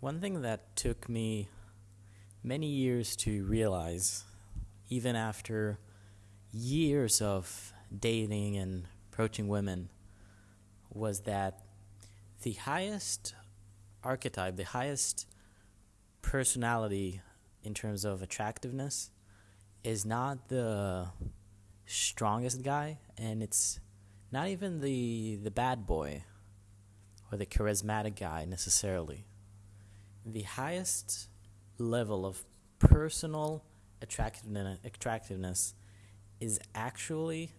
One thing that took me many years to realize, even after years of dating and approaching women, was that the highest archetype, the highest personality in terms of attractiveness is not the strongest guy and it's not even the the bad boy or the charismatic guy necessarily. The highest level of personal attractiveness, is actually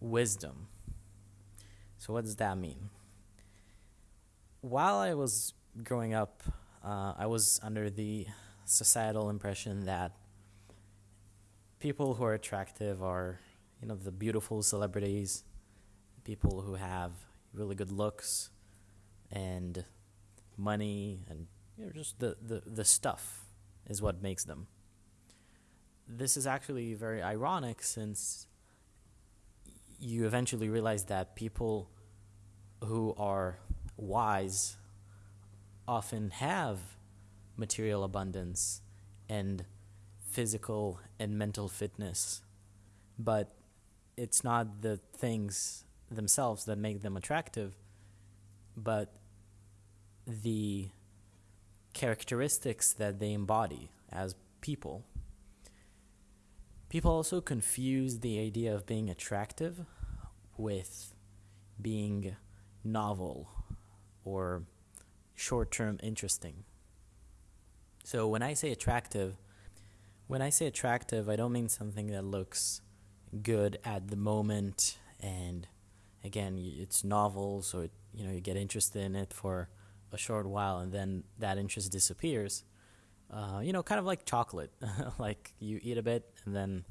wisdom. So, what does that mean? While I was growing up, uh, I was under the societal impression that people who are attractive are, you know, the beautiful celebrities, people who have really good looks and money and you know, just the, the, the stuff is what makes them. This is actually very ironic since you eventually realize that people who are wise often have material abundance and physical and mental fitness, but it's not the things themselves that make them attractive, but the characteristics that they embody as people. People also confuse the idea of being attractive with being novel or short term interesting. So when I say attractive, when I say attractive, I don't mean something that looks good at the moment and again, it's novel, so it, you know you get interested in it for a short while, and then that interest disappears. Uh, you know, kind of like chocolate. like you eat a bit, and then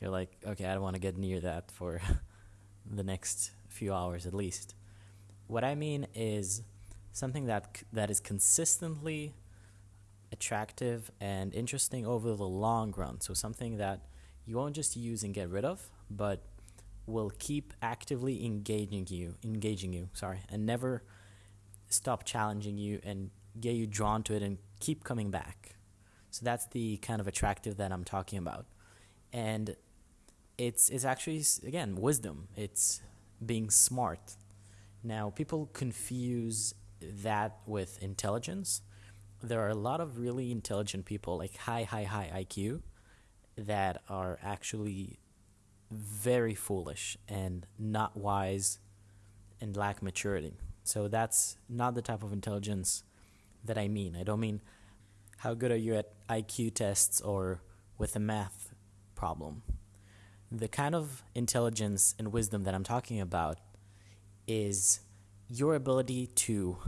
you're like, okay, I don't want to get near that for the next few hours at least. What I mean is something that that is consistently attractive and interesting over the long run. So something that you won't just use and get rid of, but will keep actively engaging you, engaging you, sorry, and never stop challenging you and get you drawn to it and keep coming back. So that's the kind of attractive that I'm talking about. And it's it's actually again wisdom. It's being smart. Now people confuse that with intelligence. There are a lot of really intelligent people like high high high IQ that are actually very foolish and not wise and lack maturity. So that's not the type of intelligence that I mean. I don't mean how good are you at IQ tests or with a math problem. The kind of intelligence and wisdom that I'm talking about is your ability to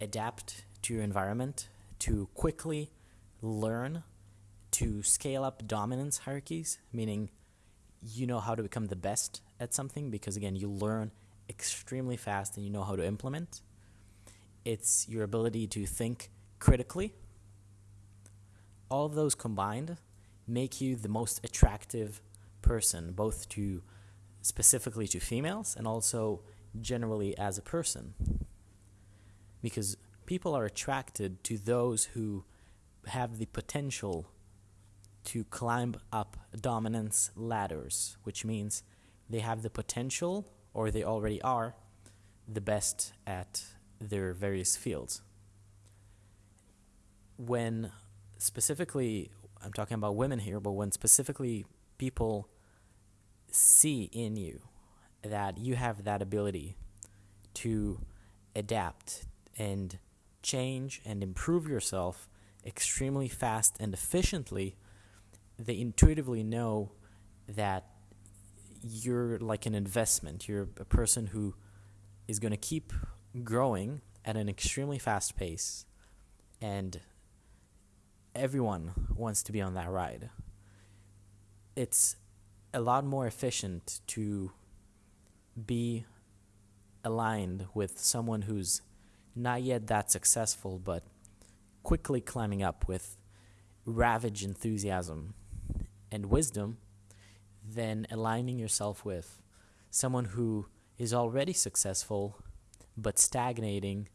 adapt to your environment, to quickly learn, to scale up dominance hierarchies, meaning you know how to become the best at something because again you learn extremely fast and you know how to implement it's your ability to think critically. All of those combined make you the most attractive person both to specifically to females and also generally as a person. Because people are attracted to those who have the potential to climb up dominance ladders, which means they have the potential, or they already are, the best at their various fields. When specifically, I'm talking about women here, but when specifically people see in you that you have that ability to adapt and change and improve yourself extremely fast and efficiently they intuitively know that you're like an investment. You're a person who is going to keep growing at an extremely fast pace, and everyone wants to be on that ride. It's a lot more efficient to be aligned with someone who's not yet that successful, but quickly climbing up with ravage enthusiasm and wisdom than aligning yourself with someone who is already successful but stagnating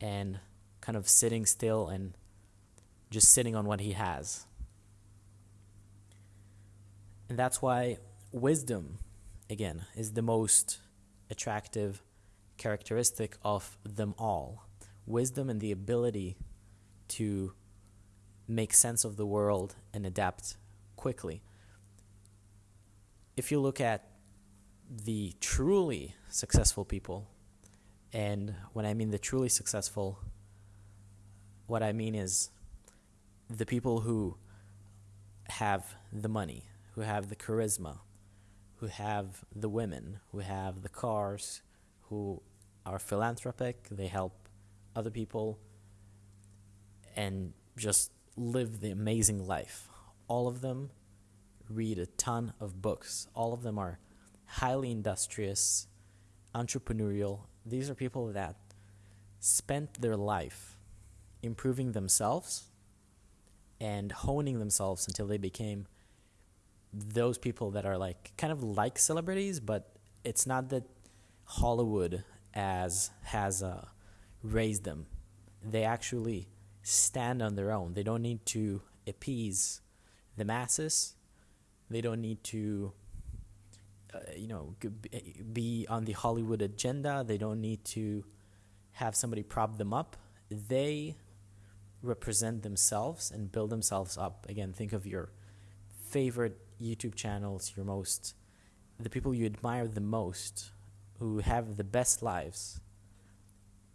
and kind of sitting still and just sitting on what he has. And that's why wisdom, again, is the most attractive characteristic of them all. Wisdom and the ability to make sense of the world and adapt quickly. If you look at the truly successful people, and when I mean the truly successful, what I mean is the people who have the money, who have the charisma, who have the women, who have the cars, who are philanthropic, they help other people, and just live the amazing life. All of them read a ton of books. All of them are highly industrious, entrepreneurial. These are people that spent their life improving themselves and honing themselves until they became those people that are like kind of like celebrities, but it's not that Hollywood as has uh, raised them. They actually stand on their own. They don't need to appease the masses. They don't need to, uh, you know, be on the Hollywood agenda. They don't need to have somebody prop them up. They represent themselves and build themselves up. Again, think of your favorite YouTube channels, your most, the people you admire the most, who have the best lives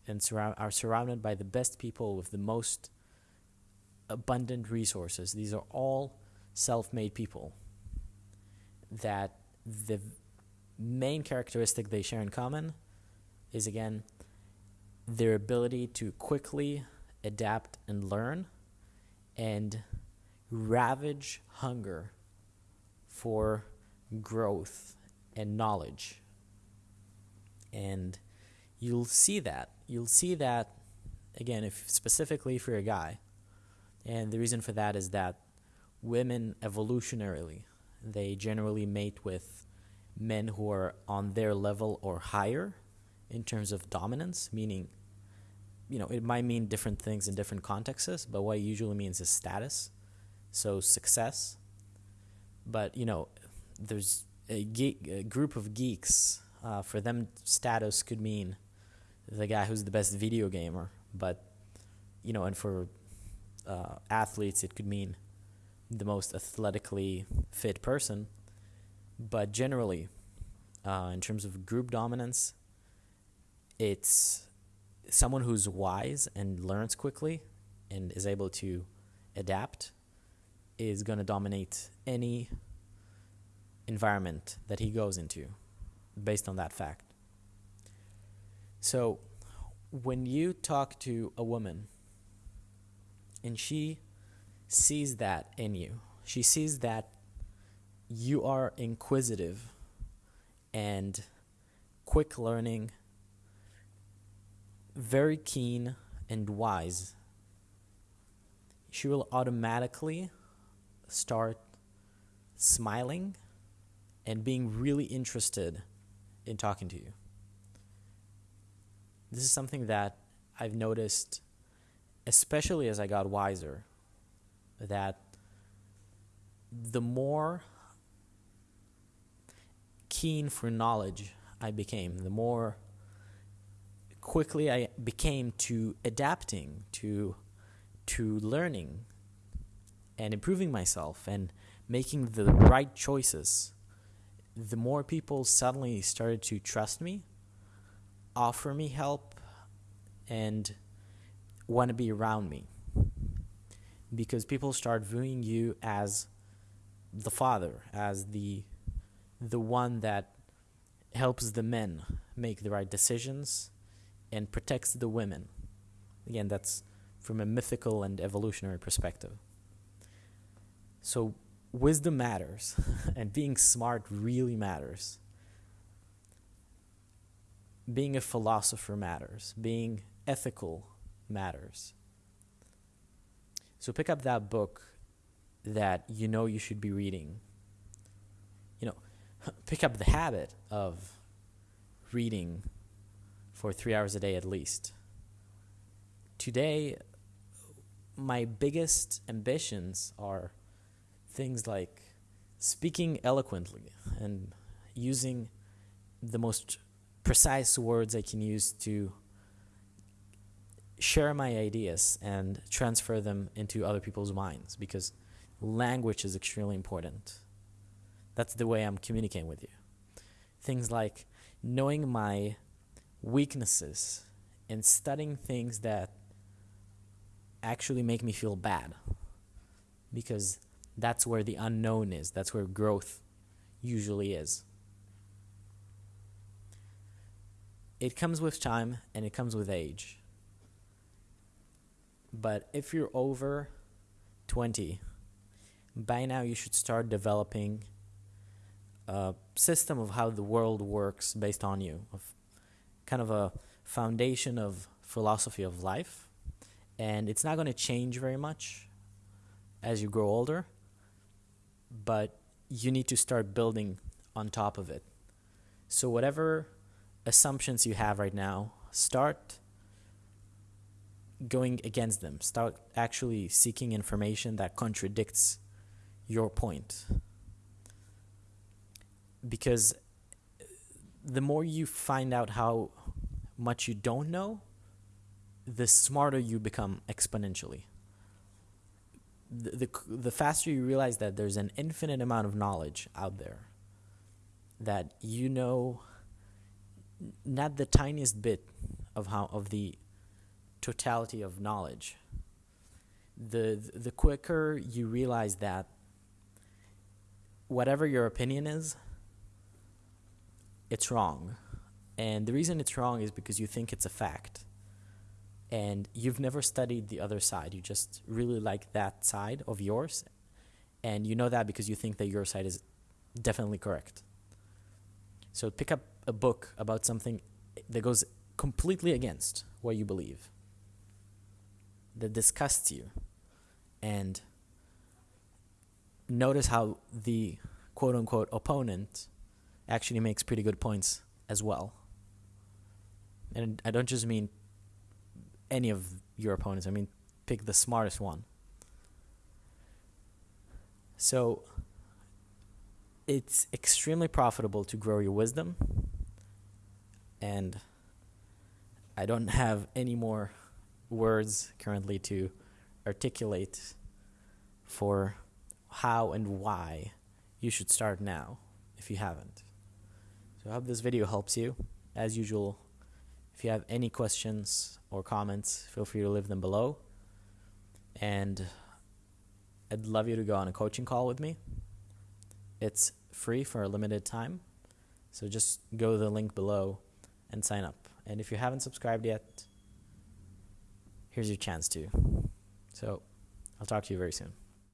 and surround, are surrounded by the best people with the most abundant resources. These are all self made people that the main characteristic they share in common is again their ability to quickly adapt and learn and ravage hunger for growth and knowledge. And you'll see that. You'll see that again if specifically if you're a guy. And the reason for that is that women evolutionarily they generally mate with men who are on their level or higher in terms of dominance, meaning you know, it might mean different things in different contexts, but what it usually means is status. So success. But, you know, there's a, geek, a group of geeks. Uh, for them, status could mean the guy who's the best video gamer. But, you know, and for uh, athletes, it could mean the most athletically fit person. But generally, uh, in terms of group dominance, it's someone who's wise and learns quickly and is able to adapt is going to dominate any environment that he goes into based on that fact. So, when you talk to a woman and she sees that in you, she sees that you are inquisitive and quick learning very keen and wise, she will automatically start smiling and being really interested in talking to you. This is something that I've noticed, especially as I got wiser, that the more keen for knowledge I became, the more quickly I became to adapting to to learning and improving myself and making the right choices, the more people suddenly started to trust me, offer me help, and want to be around me. Because people start viewing you as the father, as the the one that helps the men make the right decisions and protects the women. Again, that's from a mythical and evolutionary perspective. So, wisdom matters, and being smart really matters. Being a philosopher matters, being ethical matters. So, pick up that book that you know you should be reading. You know, pick up the habit of reading for three hours a day at least. today, my biggest ambitions are things like speaking eloquently and using the most precise words I can use to share my ideas and transfer them into other people's minds because language is extremely important. That's the way I'm communicating with you. Things like knowing my weaknesses and studying things that actually make me feel bad because that's where the unknown is. That's where growth usually is. It comes with time and it comes with age. But if you're over 20, by now you should start developing a system of how the world works based on you, of kind of a foundation of philosophy of life. And it's not going to change very much as you grow older, but you need to start building on top of it. So, whatever assumptions you have right now, start going against them. Start actually seeking information that contradicts your point. Because the more you find out how much you don't know, the smarter you become exponentially. The, the, the faster you realize that there's an infinite amount of knowledge out there, that you know not the tiniest bit of how of the totality of knowledge. The the quicker you realize that whatever your opinion is it's wrong. And the reason it's wrong is because you think it's a fact. And you've never studied the other side. You just really like that side of yours. And you know that because you think that your side is definitely correct. So pick up a book about something that goes completely against what you believe, that disgusts you, and notice how the quote unquote opponent actually makes pretty good points as well. And I don't just mean any of your opponents, I mean pick the smartest one. So it's extremely profitable to grow your wisdom and I don't have any more words currently to articulate for how and why you should start now if you haven't. So I hope this video helps you. As usual, if you have any questions or comments, feel free to leave them below. And I'd love you to go on a coaching call with me. It's free for a limited time. So just go to the link below and sign up. And if you haven't subscribed yet, here's your chance to. So I'll talk to you very soon.